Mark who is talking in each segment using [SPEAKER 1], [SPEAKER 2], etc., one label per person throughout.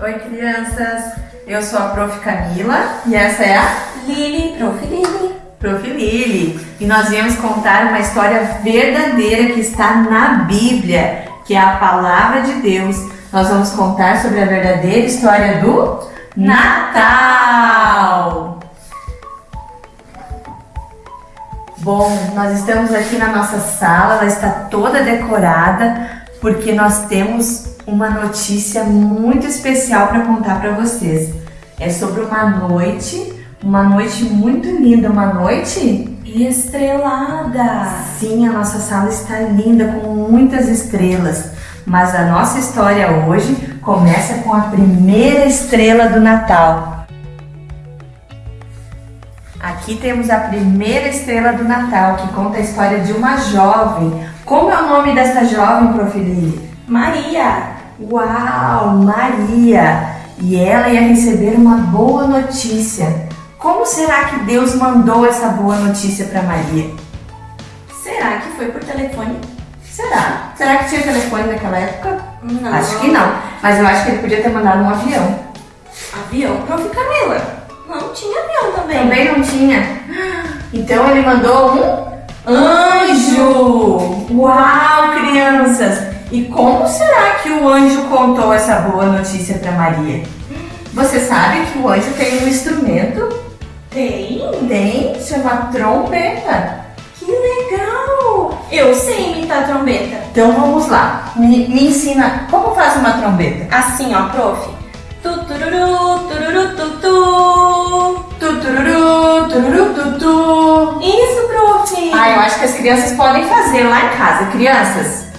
[SPEAKER 1] Oi, crianças! Eu sou a Prof. Camila e essa é a
[SPEAKER 2] Lili, Prof. Lili.
[SPEAKER 1] Prof. Lili. E nós viemos contar uma história verdadeira que está na Bíblia, que é a Palavra de Deus. Nós vamos contar sobre a verdadeira história do Natal! Bom, nós estamos aqui na nossa sala, ela está toda decorada porque nós temos uma notícia muito especial para contar para vocês. É sobre uma noite, uma noite muito linda, uma noite
[SPEAKER 2] Estrelada.
[SPEAKER 1] Sim, a nossa sala está linda com muitas estrelas, mas a nossa história hoje começa com a primeira estrela do Natal. Aqui temos a primeira estrela do Natal, que conta a história de uma jovem. Como é o nome dessa jovem, Prof. Lili?
[SPEAKER 2] Maria.
[SPEAKER 1] Uau, Maria! E ela ia receber uma boa notícia. Como será que Deus mandou essa boa notícia para Maria?
[SPEAKER 2] Será que foi por telefone?
[SPEAKER 1] Será? Será que tinha telefone naquela época?
[SPEAKER 2] Não.
[SPEAKER 1] Acho que não, mas eu acho que ele podia ter mandado um avião.
[SPEAKER 2] Avião, Prof. Camila. Não tinha avião também.
[SPEAKER 1] Também não tinha. Então ele mandou um anjo! Uau, crianças! E como será que o anjo contou essa boa notícia para Maria? Você sabe que o anjo tem um instrumento?
[SPEAKER 2] Tem?
[SPEAKER 1] Tem, chama trombeta.
[SPEAKER 2] Que legal. Eu sei imitar trombeta.
[SPEAKER 1] Então vamos lá, me, me ensina como faz uma trombeta.
[SPEAKER 2] Assim, ó, prof. Tutururu, tururu, tutu.
[SPEAKER 1] Tutururu, tururu, tutu.
[SPEAKER 2] Isso, prof.
[SPEAKER 1] Ah, eu acho que as crianças podem fazer lá em casa. Crianças,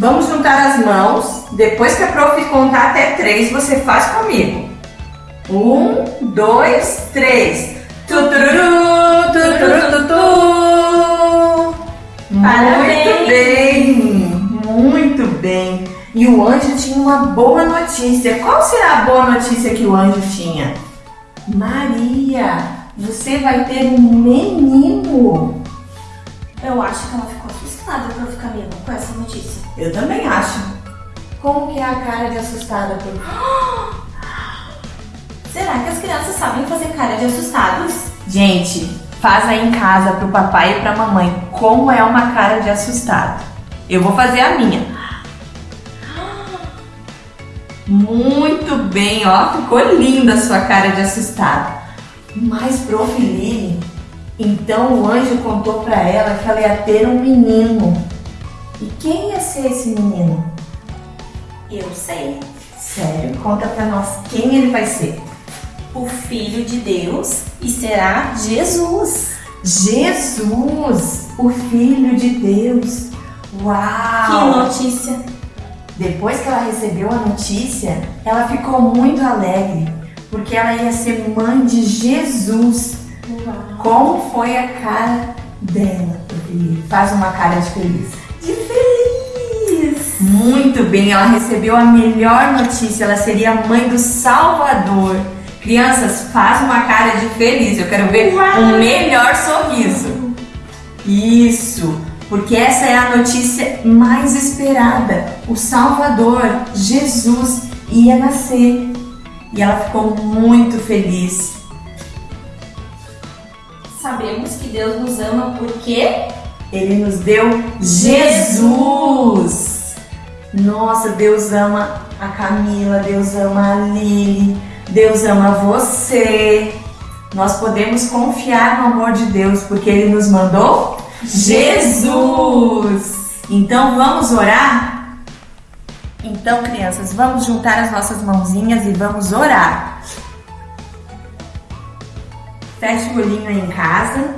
[SPEAKER 1] vamos juntar as mãos. Depois que a prof contar até três, você faz comigo. Um, dois, três. Tutururu, tururu, tutu.
[SPEAKER 2] Parabéns.
[SPEAKER 1] Muito bem, muito bem. E o anjo tinha uma boa notícia. Qual será a boa notícia que o anjo tinha? Maria, você vai ter um menino.
[SPEAKER 2] Eu acho que ela ficou assustada, prof. Camila, com essa notícia.
[SPEAKER 1] Eu também acho. Como que é a cara de assustada? Por...
[SPEAKER 2] Será que as crianças sabem fazer cara de assustados?
[SPEAKER 1] Gente, faz aí em casa pro papai e pra mamãe como é uma cara de assustado. Eu vou fazer a minha. Muito bem, ó, ficou linda a sua cara de assustado. Mas, prof. Lili, então o anjo contou pra ela que ela ia ter um menino. E quem ia ser esse menino?
[SPEAKER 2] Eu sei.
[SPEAKER 1] Sério, conta pra nós quem ele vai ser.
[SPEAKER 2] O Filho de Deus e será Jesus.
[SPEAKER 1] Jesus, o Filho de Deus. Uau!
[SPEAKER 2] Que notícia.
[SPEAKER 1] Depois que ela recebeu a notícia, ela ficou muito alegre, porque ela ia ser mãe de Jesus. Como foi a cara dela? Feliz? Faz uma cara de feliz.
[SPEAKER 2] De feliz.
[SPEAKER 1] Muito bem, ela recebeu a melhor notícia, ela seria a mãe do Salvador. Crianças, faz uma cara de feliz, eu quero ver
[SPEAKER 2] Uau.
[SPEAKER 1] um melhor sorriso. Isso, porque essa é a notícia mais esperada. O Salvador, Jesus, ia nascer. E ela ficou muito feliz.
[SPEAKER 2] Sabemos que Deus nos ama porque
[SPEAKER 1] Ele nos deu Jesus. Nossa, Deus ama a Camila, Deus ama a Lili, Deus ama você. Nós podemos confiar no amor de Deus porque Ele nos mandou Jesus. Então vamos orar? Então, crianças, vamos juntar as nossas mãozinhas e vamos orar. Feche o olhinho aí em casa.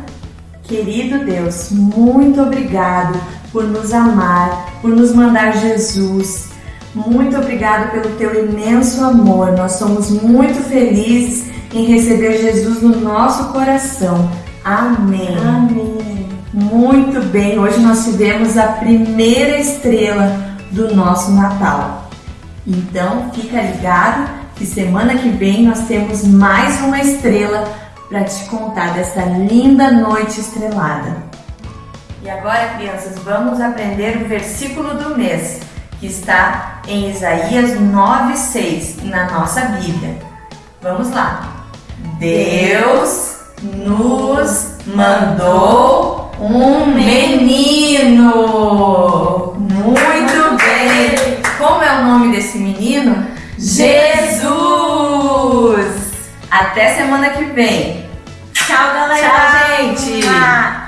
[SPEAKER 1] Querido Deus, muito obrigado por nos amar, por nos mandar Jesus. Muito obrigado pelo teu imenso amor. Nós somos muito felizes em receber Jesus no nosso coração. Amém.
[SPEAKER 2] Amém.
[SPEAKER 1] Muito bem, hoje nós tivemos a primeira estrela do nosso Natal. Então, fica ligado que semana que vem nós temos mais uma estrela para te contar dessa linda noite estrelada. E agora, crianças, vamos aprender o versículo do mês, que está em Isaías 9:6 na nossa Bíblia. Vamos lá. Deus nos mandou um menino. Muito bem. Como é o nome desse menino? Jesus. Até semana que vem.
[SPEAKER 2] Tchau, galera.
[SPEAKER 1] Tchau, gente.
[SPEAKER 2] Mua.